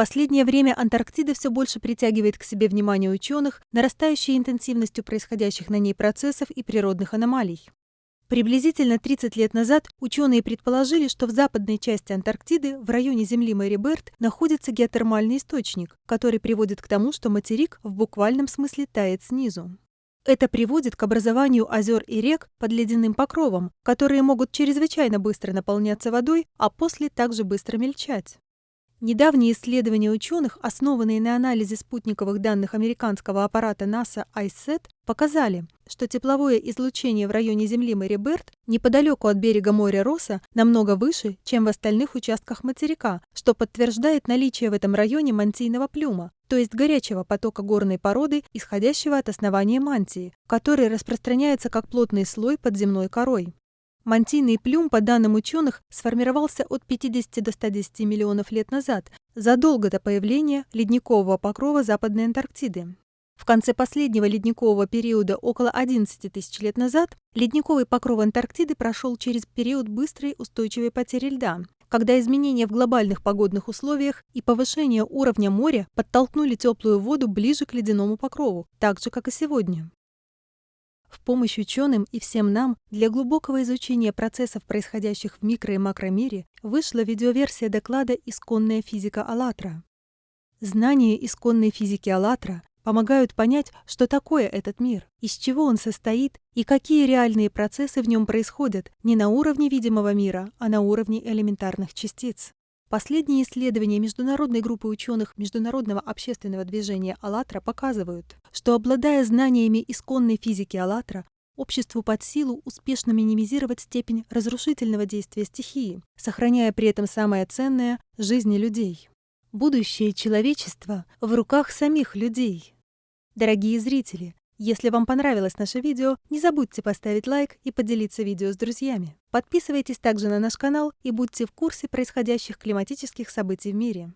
последнее время Антарктида все больше притягивает к себе внимание ученых, нарастающей интенсивностью происходящих на ней процессов и природных аномалий. Приблизительно 30 лет назад ученые предположили, что в западной части Антарктиды, в районе Земли Мэри Берт, находится геотермальный источник, который приводит к тому, что материк в буквальном смысле тает снизу. Это приводит к образованию озер и рек под ледяным покровом, которые могут чрезвычайно быстро наполняться водой, а после также быстро мельчать. Недавние исследования ученых, основанные на анализе спутниковых данных американского аппарата НАСА ICET, показали, что тепловое излучение в районе Земли Мэри Берт неподалеку от берега моря Росса намного выше, чем в остальных участках материка, что подтверждает наличие в этом районе мантийного плюма, то есть горячего потока горной породы, исходящего от основания мантии, который распространяется как плотный слой под земной корой. Мантийный плюм, по данным ученых, сформировался от 50 до 110 миллионов лет назад, задолго до появления ледникового покрова Западной Антарктиды. В конце последнего ледникового периода, около 11 тысяч лет назад, ледниковый покров Антарктиды прошел через период быстрой устойчивой потери льда, когда изменения в глобальных погодных условиях и повышение уровня моря подтолкнули теплую воду ближе к ледяному покрову, так же, как и сегодня. В помощь ученым и всем нам для глубокого изучения процессов, происходящих в микро- и макромире, вышла видеоверсия доклада «Исконная физика АЛЛАТРА». Знания исконной физики АЛЛАТРА помогают понять, что такое этот мир, из чего он состоит и какие реальные процессы в нем происходят не на уровне видимого мира, а на уровне элементарных частиц. Последние исследования международной группы ученых Международного общественного движения «АЛЛАТРА» показывают, что, обладая знаниями исконной физики «АЛЛАТРА», обществу под силу успешно минимизировать степень разрушительного действия стихии, сохраняя при этом самое ценное – жизни людей. Будущее человечества в руках самих людей. Дорогие зрители, если вам понравилось наше видео, не забудьте поставить лайк и поделиться видео с друзьями. Подписывайтесь также на наш канал и будьте в курсе происходящих климатических событий в мире.